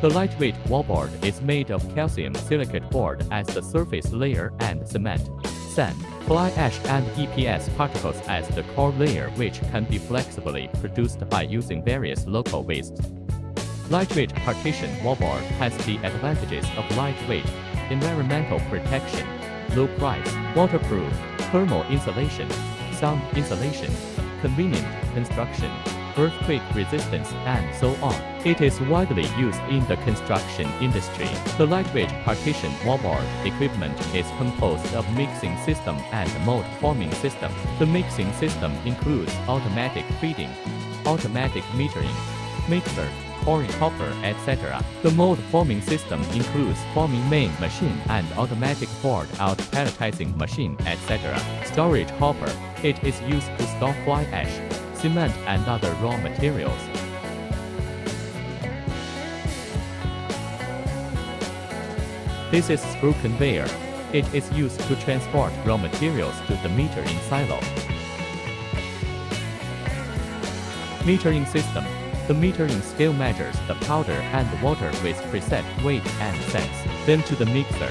The lightweight wallboard is made of calcium silicate board as the surface layer and cement, sand, fly ash and EPS particles as the core layer which can be flexibly produced by using various local wastes. Lightweight partition wallboard has the advantages of lightweight, environmental protection, low price, waterproof, thermal insulation, sound insulation, convenient construction, earthquake resistance, and so on. It is widely used in the construction industry. The lightweight partition wallboard equipment is composed of mixing system and mold forming system. The mixing system includes automatic feeding, automatic metering, mixer, pouring hopper, etc. The mold forming system includes forming main machine and automatic board out palletizing machine, etc. Storage hopper. It is used to store fly ash, cement and other raw materials. This is screw conveyor. It is used to transport raw materials to the metering silo. Metering system. The metering scale measures the powder and water with preset weight and sense, then to the mixer.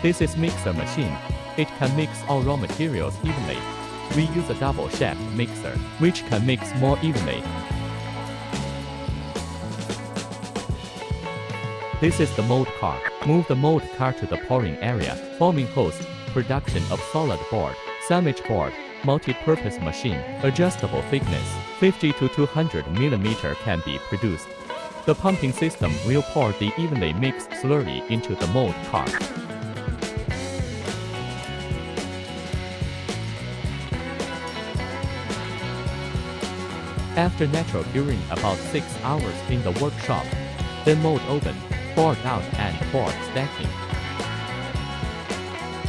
This is mixer machine. It can mix all raw materials evenly. We use a double shaft mixer, which can mix more evenly. This is the mold car. Move the mold car to the pouring area. Forming host, production of solid board, sandwich board, multi-purpose machine, adjustable thickness, 50 to 200 mm can be produced. The pumping system will pour the evenly mixed slurry into the mold car. After natural curing about 6 hours in the workshop, then mold oven, board out and board stacking.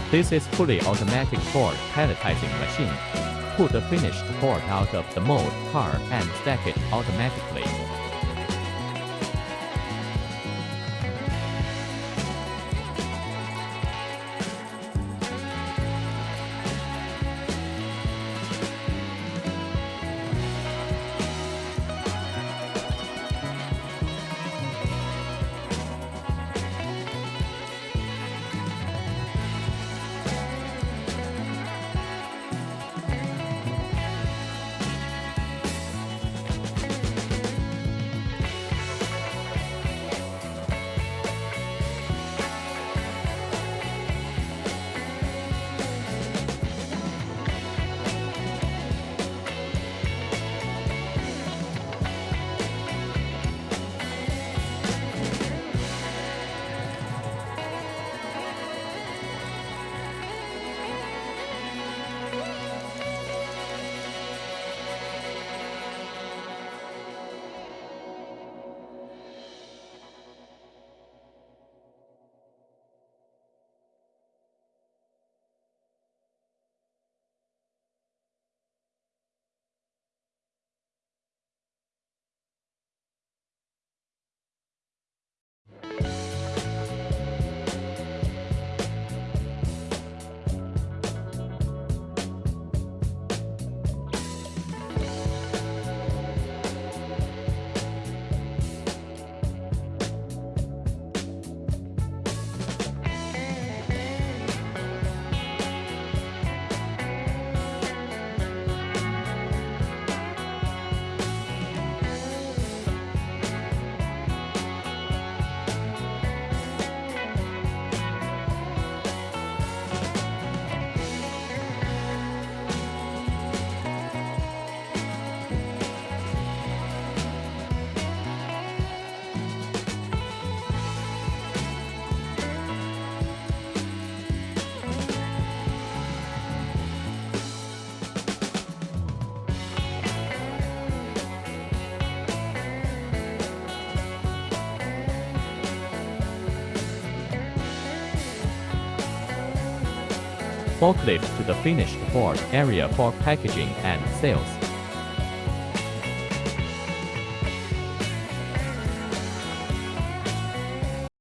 This is fully automatic board palletizing machine. Put the finished board out of the mold car and stack it automatically. Forklift to the finished board area for packaging and sales.